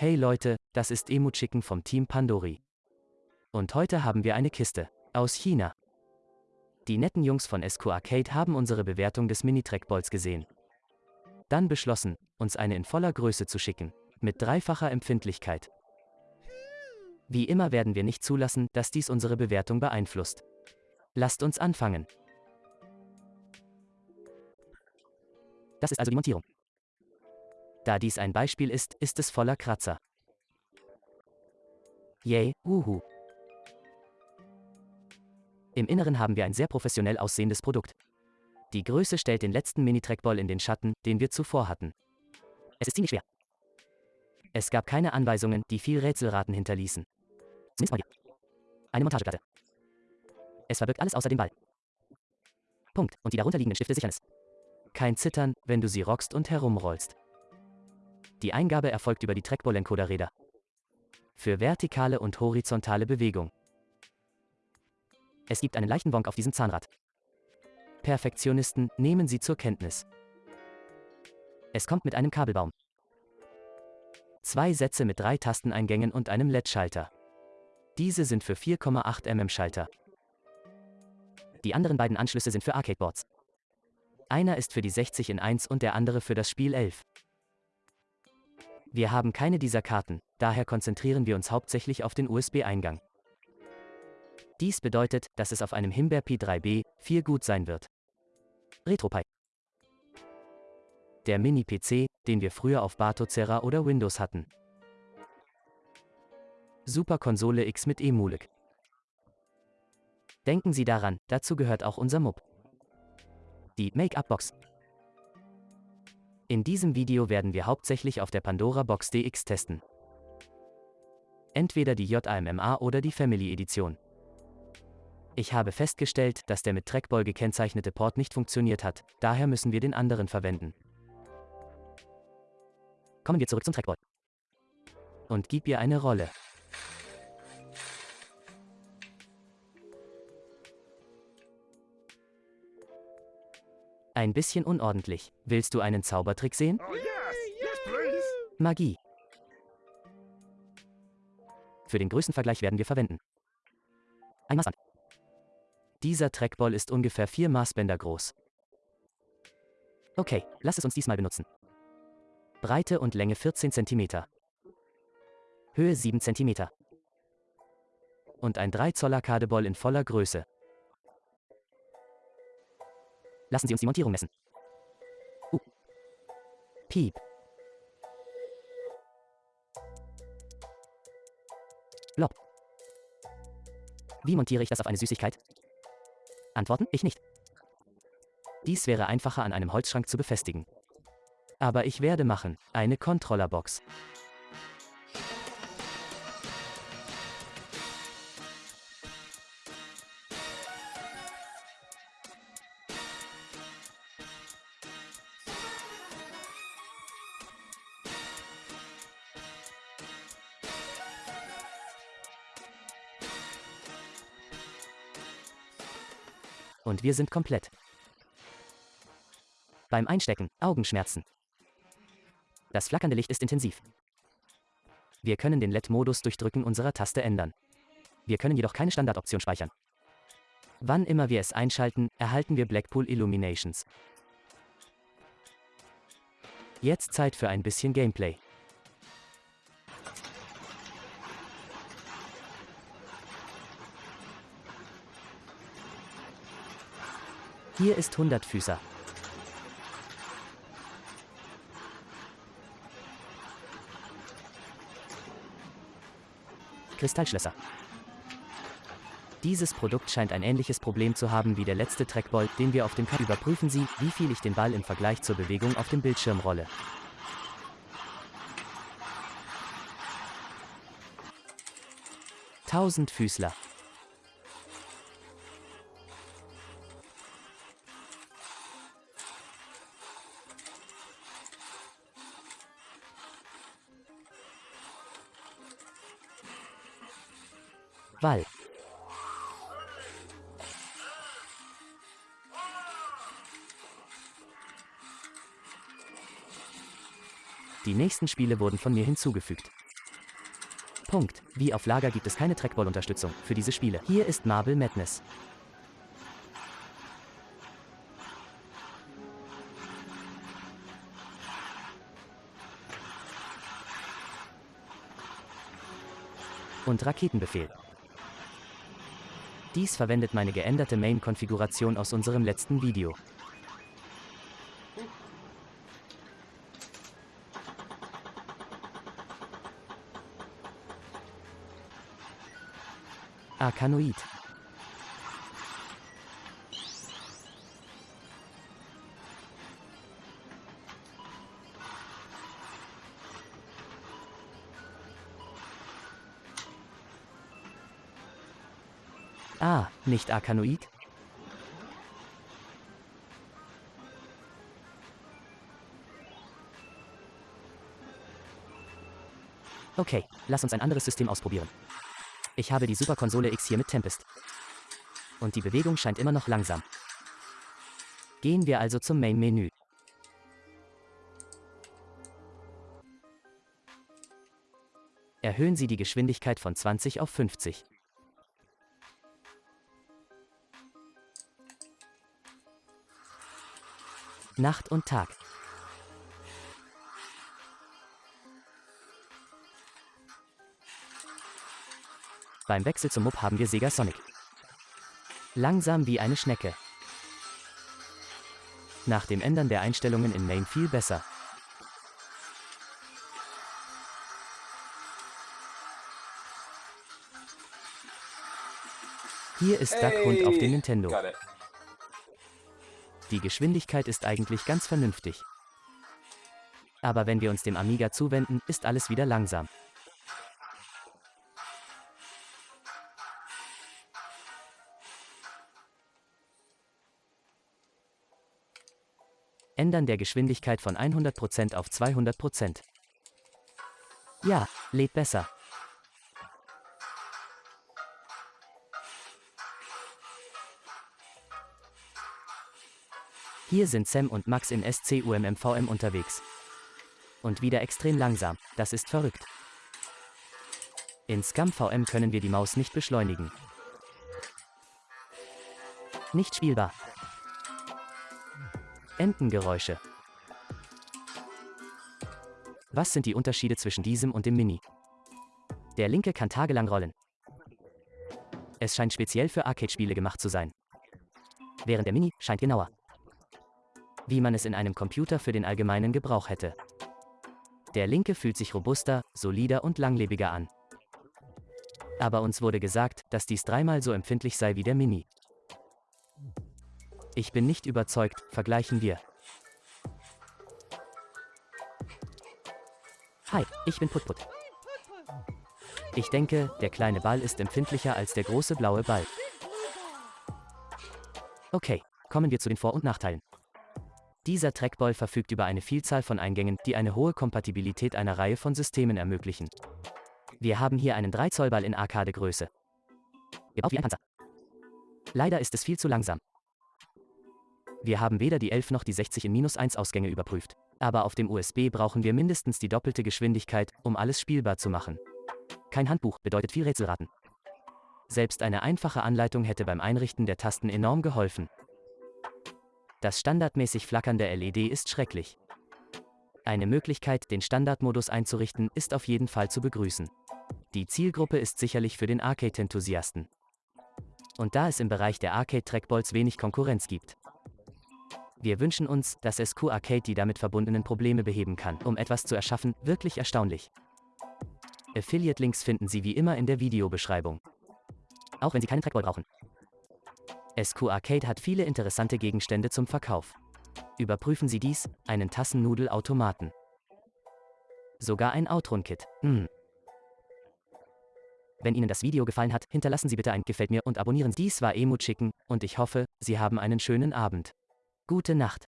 Hey Leute, das ist Emu Chicken vom Team Pandori. Und heute haben wir eine Kiste. Aus China. Die netten Jungs von SQ Arcade haben unsere Bewertung des Mini-Trackballs gesehen. Dann beschlossen, uns eine in voller Größe zu schicken. Mit dreifacher Empfindlichkeit. Wie immer werden wir nicht zulassen, dass dies unsere Bewertung beeinflusst. Lasst uns anfangen. Das ist also die Montierung. Da dies ein Beispiel ist, ist es voller Kratzer. Yay, uhu. Im Inneren haben wir ein sehr professionell aussehendes Produkt. Die Größe stellt den letzten Mini-Trackball in den Schatten, den wir zuvor hatten. Es ist ziemlich schwer. Es gab keine Anweisungen, die viel Rätselraten hinterließen. Zumindest mal hier. Eine Montageplatte. Es verbirgt alles außer dem Ball. Punkt. Und die darunterliegenden Stifte sichern es. Kein Zittern, wenn du sie rockst und herumrollst. Die Eingabe erfolgt über die Trackball-Encoder-Räder. Für vertikale und horizontale Bewegung. Es gibt einen leichten Wonk auf diesem Zahnrad. Perfektionisten nehmen sie zur Kenntnis. Es kommt mit einem Kabelbaum. Zwei Sätze mit drei Tasteneingängen und einem LED-Schalter. Diese sind für 4,8 mm Schalter. Die anderen beiden Anschlüsse sind für Arcadeboards. Einer ist für die 60 in 1 und der andere für das Spiel 11. Wir haben keine dieser Karten, daher konzentrieren wir uns hauptsächlich auf den USB-Eingang. Dies bedeutet, dass es auf einem Himbeer P3B 4 gut sein wird. RetroPie. Der Mini-PC, den wir früher auf Bartozera oder Windows hatten. Super Konsole X mit Emulik. Denken Sie daran, dazu gehört auch unser MUB. Die Make-up-Box. In diesem Video werden wir hauptsächlich auf der Pandora Box DX testen. Entweder die JAMMA oder die Family Edition. Ich habe festgestellt, dass der mit Trackball gekennzeichnete Port nicht funktioniert hat, daher müssen wir den anderen verwenden. Kommen wir zurück zum Trackball. Und gib ihr eine Rolle. Ein bisschen unordentlich. Willst du einen Zaubertrick sehen? Oh, yes. Yes, please. Magie. Für den Größenvergleich werden wir verwenden. Ein Maßband. Dieser Trackball ist ungefähr 4 Maßbänder groß. Okay, lass es uns diesmal benutzen. Breite und Länge 14 cm. Höhe 7 cm. Und ein 3 Zoll Arcadeball in voller Größe. Lassen Sie uns die Montierung messen. Uh. Piep. Blob. Wie montiere ich das auf eine Süßigkeit? Antworten, ich nicht. Dies wäre einfacher an einem Holzschrank zu befestigen. Aber ich werde machen, eine Controllerbox. Und wir sind komplett. Beim Einstecken, Augenschmerzen. Das flackernde Licht ist intensiv. Wir können den LED-Modus durch Drücken unserer Taste ändern. Wir können jedoch keine Standardoption speichern. Wann immer wir es einschalten, erhalten wir Blackpool Illuminations. Jetzt Zeit für ein bisschen Gameplay. Hier ist Hundertfüßer. Kristallschlösser. Dieses Produkt scheint ein ähnliches Problem zu haben wie der letzte Trackball, den wir auf dem Cup überprüfen Sie, wie viel ich den Ball im Vergleich zur Bewegung auf dem Bildschirm rolle. Tausendfüßler. Wall. Die nächsten Spiele wurden von mir hinzugefügt. Punkt. Wie auf Lager gibt es keine Trackball-Unterstützung für diese Spiele. Hier ist Marble Madness. Und Raketenbefehl. Dies verwendet meine geänderte Main-Konfiguration aus unserem letzten Video. Arkanoid. Ah, nicht Arkanoid? Okay, lass uns ein anderes System ausprobieren. Ich habe die Superkonsole X hier mit Tempest. Und die Bewegung scheint immer noch langsam. Gehen wir also zum Main-Menü. Erhöhen Sie die Geschwindigkeit von 20 auf 50. Nacht und Tag. Beim Wechsel zum Mup haben wir Sega Sonic. Langsam wie eine Schnecke. Nach dem Ändern der Einstellungen in Main viel besser. Hier ist Duck Hund auf dem Nintendo. Die Geschwindigkeit ist eigentlich ganz vernünftig. Aber wenn wir uns dem Amiga zuwenden, ist alles wieder langsam. Ändern der Geschwindigkeit von 100% auf 200%. Ja, lädt besser. Hier sind Sam und Max in SCUMMVM unterwegs. Und wieder extrem langsam, das ist verrückt. In ScumVM können wir die Maus nicht beschleunigen. Nicht spielbar. Entengeräusche. Was sind die Unterschiede zwischen diesem und dem Mini? Der linke kann tagelang rollen. Es scheint speziell für Arcade-Spiele gemacht zu sein. Während der Mini scheint genauer. Wie man es in einem Computer für den allgemeinen Gebrauch hätte. Der linke fühlt sich robuster, solider und langlebiger an. Aber uns wurde gesagt, dass dies dreimal so empfindlich sei wie der Mini. Ich bin nicht überzeugt, vergleichen wir. Hi, ich bin Putput. Ich denke, der kleine Ball ist empfindlicher als der große blaue Ball. Okay, kommen wir zu den Vor- und Nachteilen. Dieser Trackball verfügt über eine Vielzahl von Eingängen, die eine hohe Kompatibilität einer Reihe von Systemen ermöglichen. Wir haben hier einen 3 Zoll Ball in Arcade-Größe. Gebaut wie ein Panzer. Leider ist es viel zu langsam. Wir haben weder die 11 noch die 60 in minus 1 Ausgänge überprüft. Aber auf dem USB brauchen wir mindestens die doppelte Geschwindigkeit, um alles spielbar zu machen. Kein Handbuch bedeutet viel Rätselraten. Selbst eine einfache Anleitung hätte beim Einrichten der Tasten enorm geholfen. Das standardmäßig flackernde LED ist schrecklich. Eine Möglichkeit, den Standardmodus einzurichten, ist auf jeden Fall zu begrüßen. Die Zielgruppe ist sicherlich für den Arcade-Enthusiasten. Und da es im Bereich der Arcade-Trackballs wenig Konkurrenz gibt, wir wünschen uns, dass SQ Arcade die damit verbundenen Probleme beheben kann, um etwas zu erschaffen, wirklich erstaunlich. Affiliate-Links finden Sie wie immer in der Videobeschreibung. Auch wenn Sie keinen Trackball brauchen. SQ Arcade hat viele interessante Gegenstände zum Verkauf. Überprüfen Sie dies, einen Tassennudelautomaten. Sogar ein Outrun-Kit. Hm. Wenn Ihnen das Video gefallen hat, hinterlassen Sie bitte ein Gefällt mir und abonnieren Sie. Dies war Emu Chicken und ich hoffe, Sie haben einen schönen Abend. Gute Nacht.